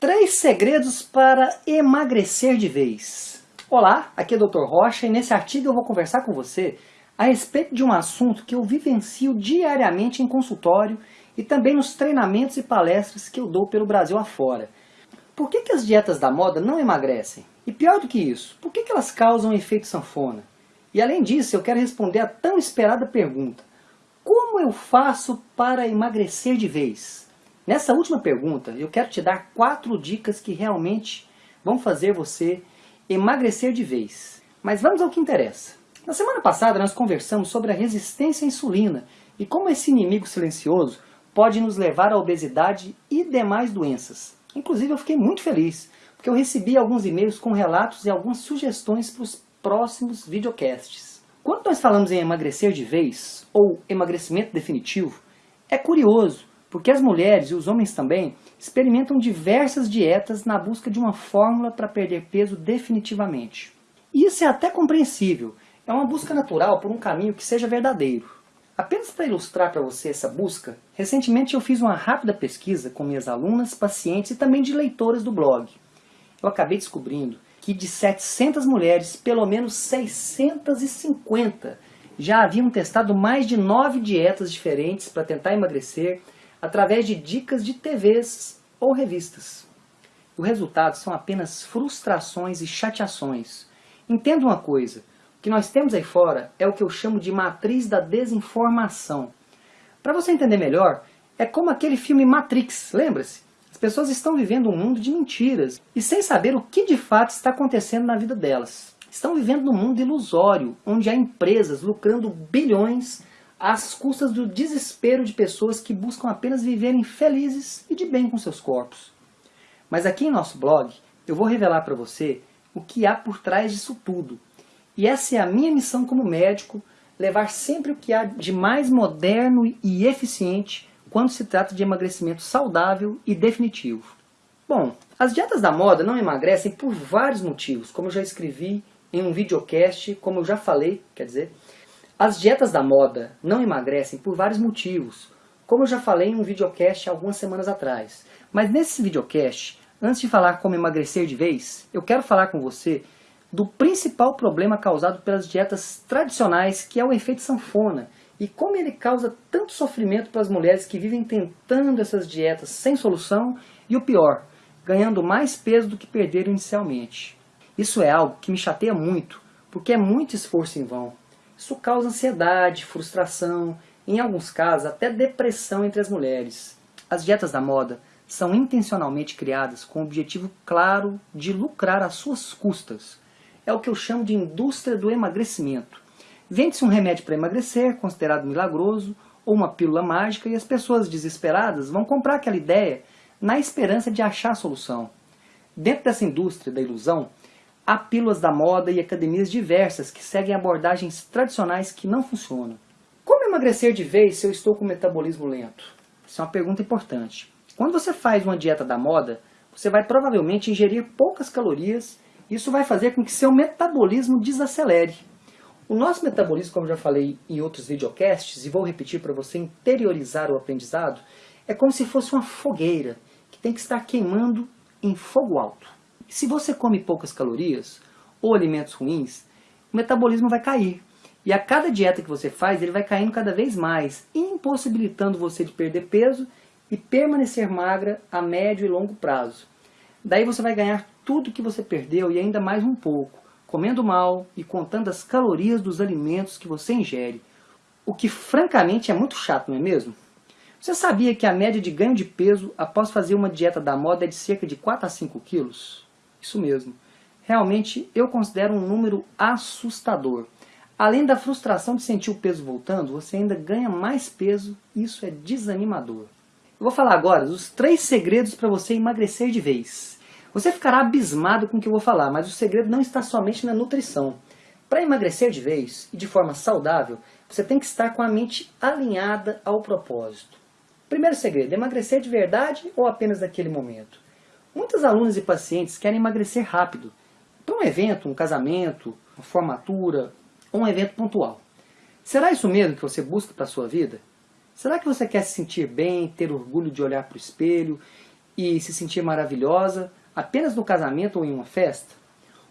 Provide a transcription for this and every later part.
Três segredos para emagrecer de vez. Olá, aqui é o Dr. Rocha e nesse artigo eu vou conversar com você a respeito de um assunto que eu vivencio diariamente em consultório e também nos treinamentos e palestras que eu dou pelo Brasil afora. Por que, que as dietas da moda não emagrecem? E pior do que isso, por que, que elas causam efeito sanfona? E além disso, eu quero responder a tão esperada pergunta. Como eu faço para emagrecer de vez? Nessa última pergunta, eu quero te dar quatro dicas que realmente vão fazer você emagrecer de vez. Mas vamos ao que interessa. Na semana passada nós conversamos sobre a resistência à insulina e como esse inimigo silencioso pode nos levar à obesidade e demais doenças. Inclusive eu fiquei muito feliz, porque eu recebi alguns e-mails com relatos e algumas sugestões para os próximos videocasts. Quando nós falamos em emagrecer de vez, ou emagrecimento definitivo, é curioso porque as mulheres e os homens também experimentam diversas dietas na busca de uma fórmula para perder peso definitivamente. E isso é até compreensível, é uma busca natural por um caminho que seja verdadeiro. Apenas para ilustrar para você essa busca, recentemente eu fiz uma rápida pesquisa com minhas alunas, pacientes e também de leitoras do blog. Eu acabei descobrindo que de 700 mulheres, pelo menos 650 já haviam testado mais de nove dietas diferentes para tentar emagrecer através de dicas de TVs ou revistas. O resultado são apenas frustrações e chateações. Entenda uma coisa, o que nós temos aí fora é o que eu chamo de matriz da desinformação. Para você entender melhor, é como aquele filme Matrix, lembra-se? As pessoas estão vivendo um mundo de mentiras e sem saber o que de fato está acontecendo na vida delas. Estão vivendo num mundo ilusório, onde há empresas lucrando bilhões às custas do desespero de pessoas que buscam apenas viverem felizes e de bem com seus corpos. Mas aqui em nosso blog, eu vou revelar para você o que há por trás disso tudo. E essa é a minha missão como médico, levar sempre o que há de mais moderno e eficiente quando se trata de emagrecimento saudável e definitivo. Bom, as dietas da moda não emagrecem por vários motivos, como eu já escrevi em um videocast, como eu já falei, quer dizer, as dietas da moda não emagrecem por vários motivos, como eu já falei em um videocast algumas semanas atrás. Mas nesse videocast, antes de falar como emagrecer de vez, eu quero falar com você do principal problema causado pelas dietas tradicionais, que é o efeito sanfona, e como ele causa tanto sofrimento para as mulheres que vivem tentando essas dietas sem solução, e o pior, ganhando mais peso do que perderam inicialmente. Isso é algo que me chateia muito, porque é muito esforço em vão. Isso causa ansiedade, frustração, em alguns casos até depressão entre as mulheres. As dietas da moda são intencionalmente criadas com o objetivo claro de lucrar às suas custas. É o que eu chamo de indústria do emagrecimento. Vende-se um remédio para emagrecer, considerado milagroso, ou uma pílula mágica, e as pessoas desesperadas vão comprar aquela ideia na esperança de achar a solução. Dentro dessa indústria da ilusão, Há pílulas da moda e academias diversas que seguem abordagens tradicionais que não funcionam. Como emagrecer de vez se eu estou com metabolismo lento? Isso é uma pergunta importante. Quando você faz uma dieta da moda, você vai provavelmente ingerir poucas calorias isso vai fazer com que seu metabolismo desacelere. O nosso metabolismo, como já falei em outros videocasts, e vou repetir para você interiorizar o aprendizado, é como se fosse uma fogueira que tem que estar queimando em fogo alto. Se você come poucas calorias ou alimentos ruins, o metabolismo vai cair. E a cada dieta que você faz, ele vai caindo cada vez mais, impossibilitando você de perder peso e permanecer magra a médio e longo prazo. Daí você vai ganhar tudo que você perdeu e ainda mais um pouco, comendo mal e contando as calorias dos alimentos que você ingere. O que francamente é muito chato, não é mesmo? Você sabia que a média de ganho de peso após fazer uma dieta da moda é de cerca de 4 a 5 quilos? Isso mesmo. Realmente eu considero um número assustador. Além da frustração de sentir o peso voltando, você ainda ganha mais peso e isso é desanimador. Eu vou falar agora dos três segredos para você emagrecer de vez. Você ficará abismado com o que eu vou falar, mas o segredo não está somente na nutrição. Para emagrecer de vez e de forma saudável, você tem que estar com a mente alinhada ao propósito. Primeiro segredo, emagrecer de verdade ou apenas naquele momento? Muitas alunas e pacientes querem emagrecer rápido, para um evento, um casamento, uma formatura ou um evento pontual. Será isso mesmo que você busca para a sua vida? Será que você quer se sentir bem, ter orgulho de olhar para o espelho e se sentir maravilhosa apenas no casamento ou em uma festa?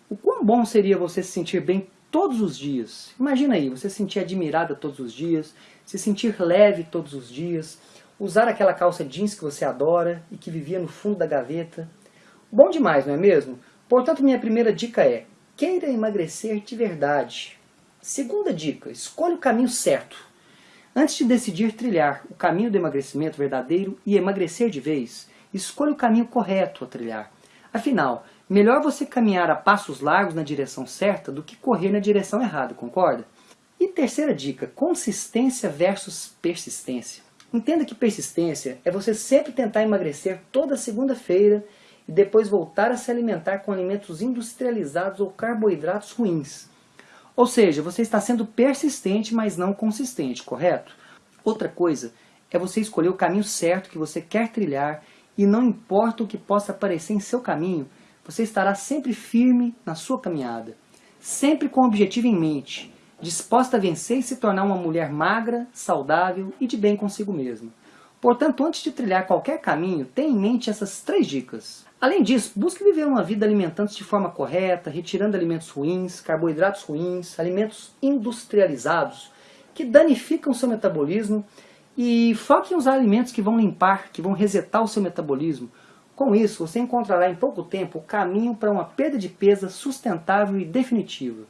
O quão bom seria você se sentir bem todos os dias? Imagina aí, você se sentir admirada todos os dias, se sentir leve todos os dias, usar aquela calça jeans que você adora e que vivia no fundo da gaveta. Bom demais, não é mesmo? Portanto, minha primeira dica é, queira emagrecer de verdade. Segunda dica, escolha o caminho certo. Antes de decidir trilhar o caminho do emagrecimento verdadeiro e emagrecer de vez, escolha o caminho correto a trilhar. Afinal, melhor você caminhar a passos largos na direção certa do que correr na direção errada, concorda? E terceira dica, consistência versus persistência. Entenda que persistência é você sempre tentar emagrecer toda segunda-feira e depois voltar a se alimentar com alimentos industrializados ou carboidratos ruins. Ou seja, você está sendo persistente, mas não consistente, correto? Outra coisa é você escolher o caminho certo que você quer trilhar e não importa o que possa aparecer em seu caminho, você estará sempre firme na sua caminhada, sempre com o objetivo em mente, disposta a vencer e se tornar uma mulher magra, saudável e de bem consigo mesma. Portanto, antes de trilhar qualquer caminho, tenha em mente essas três dicas. Além disso, busque viver uma vida alimentando-se de forma correta, retirando alimentos ruins, carboidratos ruins, alimentos industrializados, que danificam o seu metabolismo, e foque em usar alimentos que vão limpar, que vão resetar o seu metabolismo. Com isso, você encontrará em pouco tempo o caminho para uma perda de peso sustentável e definitiva.